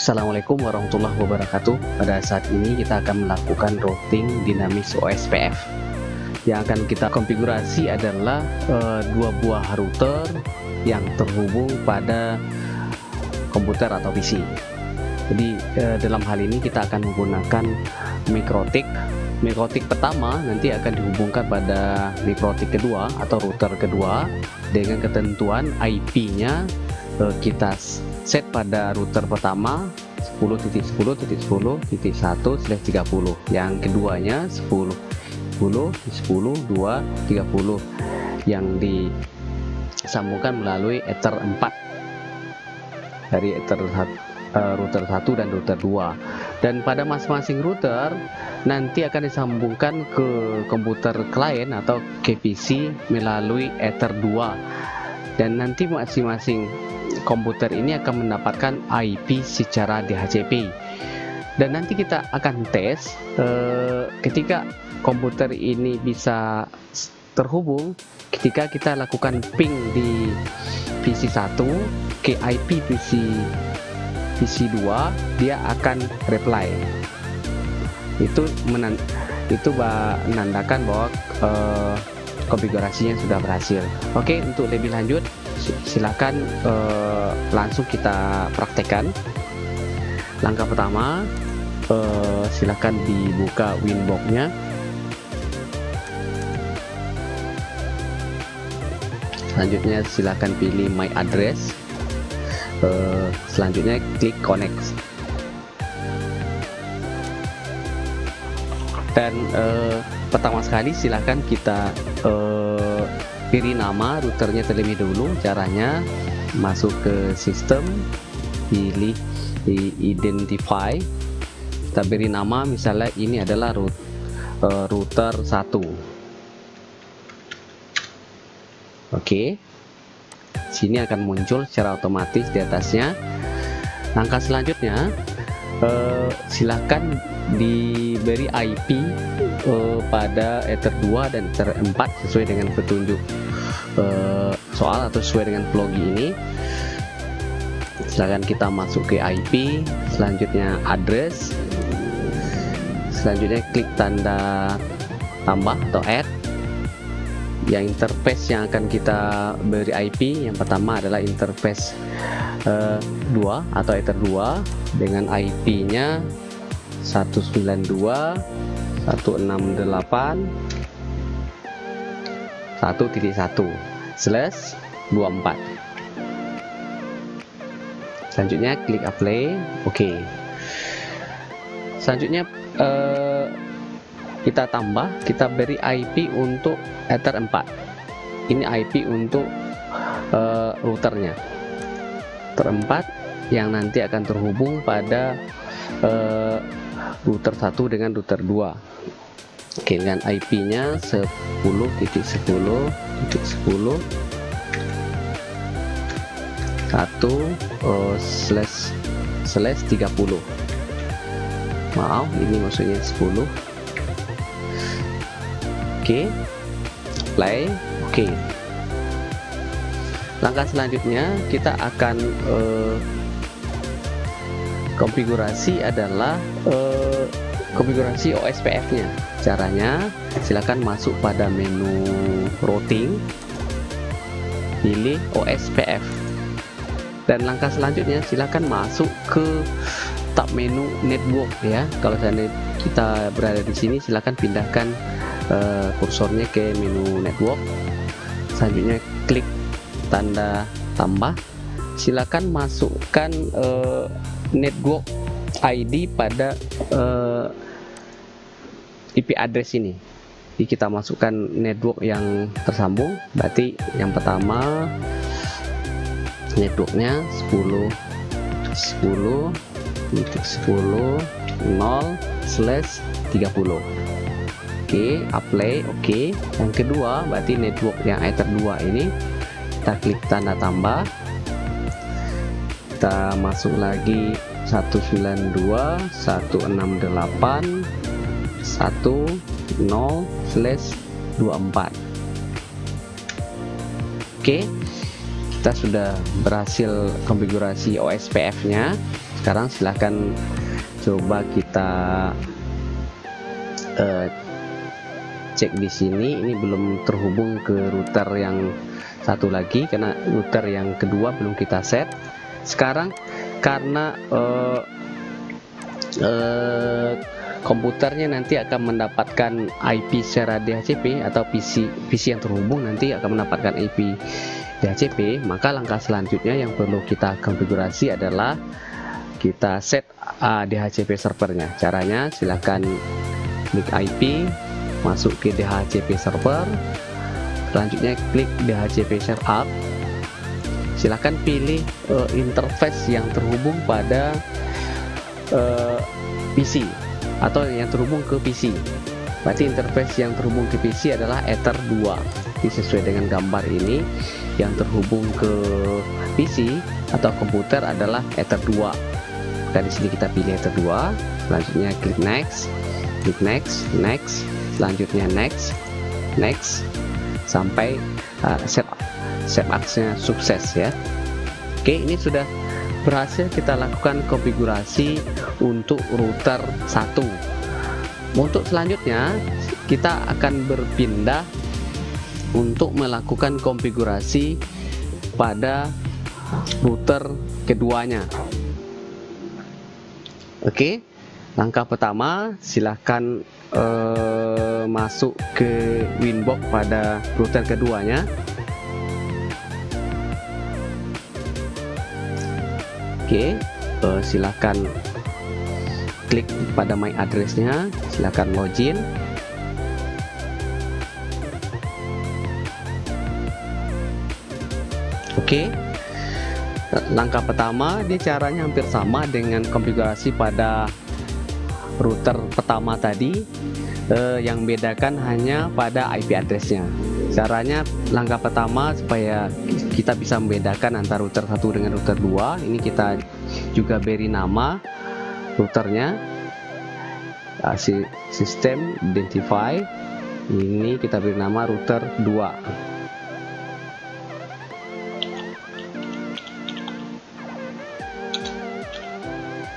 Assalamualaikum warahmatullahi wabarakatuh. Pada saat ini kita akan melakukan routing dinamis OSPF Yang akan kita konfigurasi adalah uh, dua buah router yang terhubung pada komputer atau PC Jadi uh, dalam hal ini kita akan menggunakan mikrotik. Mikrotik pertama nanti akan dihubungkan pada mikrotik kedua atau router kedua Dengan ketentuan IP-nya kita set pada router pertama 10.10.10.1/30 yang keduanya 10 10 10 2 30 yang disambungkan melalui ether 4 dari ether uh, router 1 dan router 2 dan pada masing-masing router nanti akan disambungkan ke komputer klien atau ke PC melalui ether 2 dan nanti masing-masing komputer ini akan mendapatkan IP secara DHCP dan nanti kita akan tes eh, ketika komputer ini bisa terhubung ketika kita lakukan ping di PC 1 ke IP PC PC 2 dia akan reply. Itu menan itu menandakan bahwa eh, konfigurasinya sudah berhasil. Oke untuk lebih lanjut silakan uh, langsung kita praktekkan. Langkah pertama uh, silakan dibuka winboxnya. Selanjutnya silakan pilih my address. Uh, selanjutnya klik connect. Dan uh, pertama sekali silakan kita uh, pilih nama routernya terlebih dahulu caranya masuk ke sistem pilih di identify kita beri nama misalnya ini adalah root, uh, router 1 oke okay. sini akan muncul secara otomatis di atasnya langkah selanjutnya uh, silahkan diberi IP uh, pada Ether 2 dan Ether 4 sesuai dengan petunjuk uh, soal atau sesuai dengan vlogi ini. Silahkan kita masuk ke IP selanjutnya address selanjutnya klik tanda tambah atau add. Yang interface yang akan kita beri IP yang pertama adalah interface uh, 2 atau ether 2 dengan IP nya 192 168 1.1 slash 24 selanjutnya klik apply oke okay. selanjutnya uh, kita tambah kita beri IP untuk ether 4 ini IP untuk uh, routernya. 4 yang nanti akan terhubung pada uh, router 1 dengan router 2 Oke dengan IP nya 10.10.10 1 uh, slash slash 30 maaf ini maksudnya 10 oke play. Oke. Langkah selanjutnya kita akan uh, konfigurasi adalah uh, konfigurasi OSPF nya caranya silakan masuk pada menu routing pilih OSPF dan langkah selanjutnya silakan masuk ke tab menu network ya. Kalau seandainya kita berada di sini silakan pindahkan uh, kursornya ke menu network. Selanjutnya klik tanda tambah. Silakan masukkan uh, network ID pada uh, eh, IP address ini. Jadi kita masukkan network yang tersambung. Berarti yang pertama networknya 10 10 titik 10 0 slash 30 oke okay, apply oke. Okay. yang kedua berarti network yang ether 2 ini kita klik tanda tambah. Kita masuk lagi 192 168 10 slash 24 oke kita sudah berhasil konfigurasi OSPF nya sekarang silahkan coba kita uh, cek di sini. Ini belum terhubung ke router yang satu lagi karena router yang kedua belum kita set. Sekarang karena uh, uh, komputernya nanti akan mendapatkan IP secara DHCP atau PC PC yang terhubung nanti akan mendapatkan IP DHCP maka langkah selanjutnya yang perlu kita konfigurasi adalah kita set uh, DHCP servernya. Caranya silahkan klik IP masuk ke DHCP server. Selanjutnya klik DHCP setup silahkan pilih uh, interface yang terhubung pada uh, eh, PC atau yang terhubung ke PC berarti interface yang terhubung ke PC adalah Ether 2 ini sesuai dengan gambar ini yang terhubung ke PC atau komputer adalah Ether 2 dan sini kita pilih Ether 2 selanjutnya klik next klik next next selanjutnya next next sampai uh, set set aksnya sukses ya. Oke ini sudah berhasil kita lakukan konfigurasi untuk router 1 untuk selanjutnya kita akan berpindah untuk melakukan konfigurasi pada router keduanya. Oke langkah pertama silahkan uh, masuk ke winbox pada router keduanya Oke, uh, silakan klik pada my addressnya, silakan login. Oke, langkah pertama dia caranya hampir sama dengan konfigurasi pada router pertama tadi, uh, yang bedakan hanya pada IP addressnya caranya langkah pertama supaya kita bisa membedakan antara router satu dengan router 2 ini kita juga beri nama routernya. Uh, sistem identify. Ini kita beri nama router 2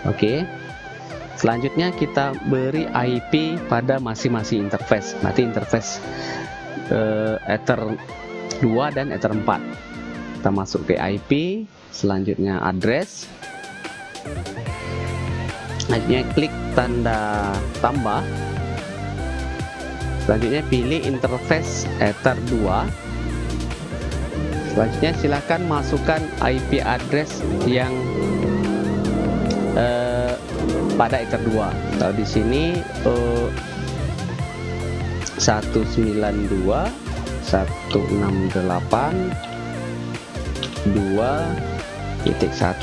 Oke, selanjutnya kita beri IP pada masing-masing interface. Nanti interface uh, Ether 2 dan Ether 4 kita masuk ke IP selanjutnya address. Selanjutnya klik tanda tambah. Selanjutnya pilih interface Ether 2 selanjutnya silahkan masukkan IP address yang uh, pada Ether 2 kalau di sini uh, 192 168 2 titik 1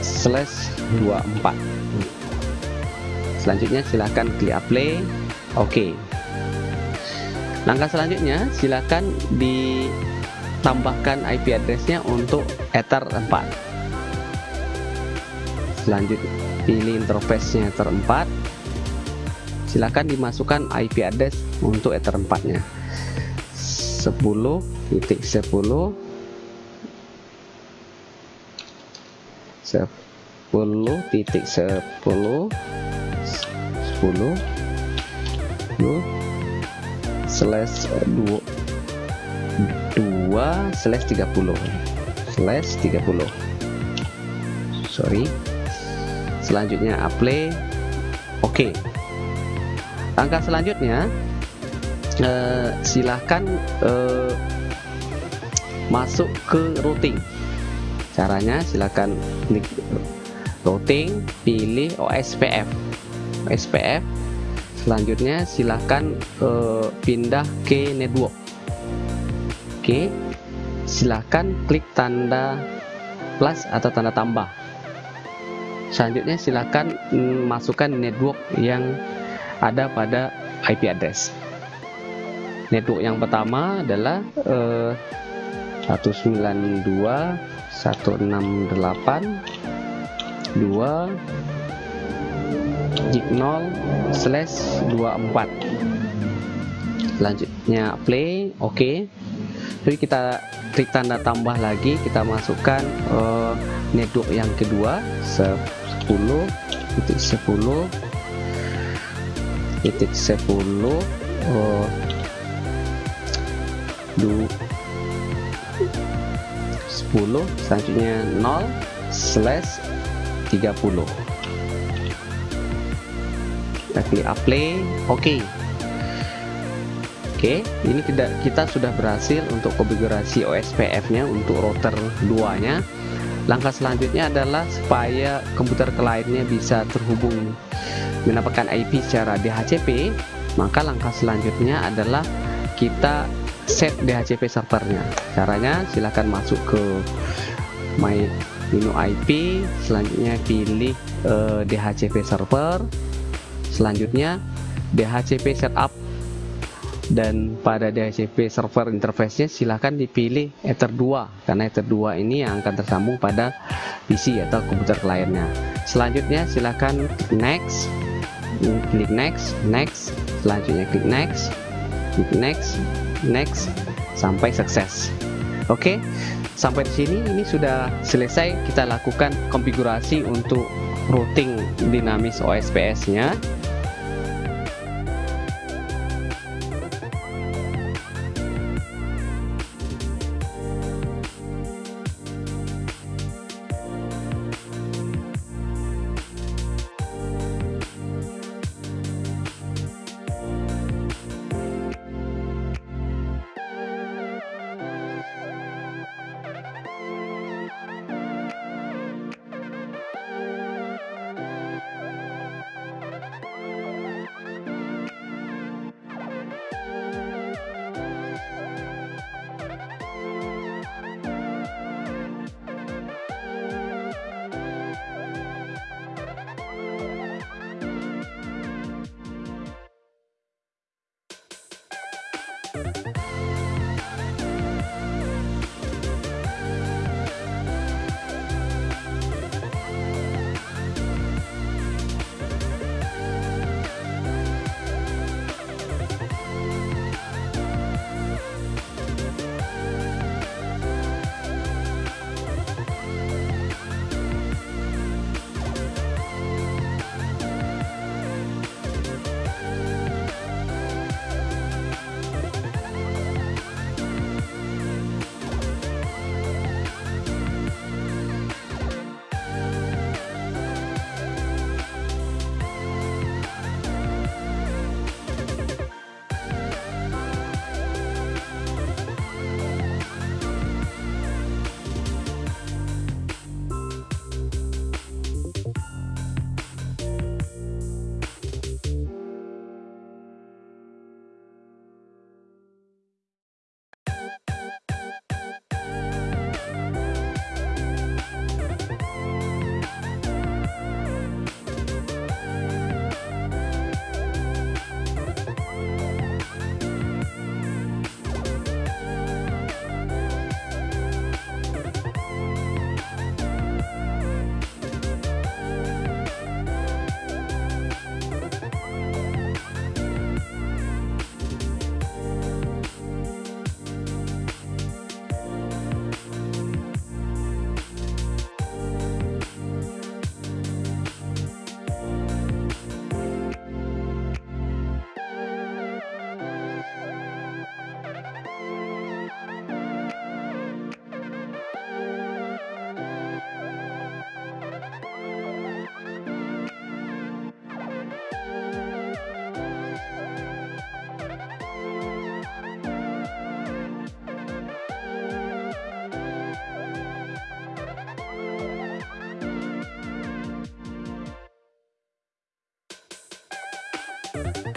slash 24 selanjutnya silahkan klik apply. Oke. Okay. langkah selanjutnya silahkan ditambahkan IP addressnya untuk ether 4 selanjutnya pilih interface nya ether 4 silahkan dimasukkan IP address untuk Ether 4 nya 10 titik 10 10 titik 10 10 slash 2 2 slash 30 slash 30 sorry. Selanjutnya apply. Oke. okay langkah selanjutnya eh, silahkan eh, masuk ke routing. Caranya silahkan klik routing pilih OSPF OSPF selanjutnya silahkan eh, pindah ke network. Oke silahkan klik tanda plus atau tanda tambah. Selanjutnya silahkan mm, masukkan network yang ada pada IP address. Network yang pertama adalah eh, 192.168.2 gig 0 slash 24 selanjutnya play oke okay. jadi kita klik tanda tambah lagi kita masukkan uh, network yang kedua 10 titik 10 titik 10 oh, 2 10 selanjutnya 0 slash 30 kita klik apply. Oke. Okay. oke okay, ini tidak kita sudah berhasil untuk konfigurasi OSPF nya untuk router 2 nya langkah selanjutnya adalah supaya komputer kliennya bisa terhubung mendapatkan IP secara DHCP maka langkah selanjutnya adalah kita set DHCP servernya. Caranya silahkan masuk ke my menu IP selanjutnya pilih uh, eh, DHCP server selanjutnya DHCP setup dan pada DHCP server interface nya silahkan dipilih Ether 2 karena Ether 2 ini yang akan tersambung pada PC atau komputer kliennya. Selanjutnya silahkan next klik next next selanjutnya klik next klik next next sampai sukses oke okay? sampai di sini ini sudah selesai kita lakukan konfigurasi untuk routing dinamis OSPS nya 何?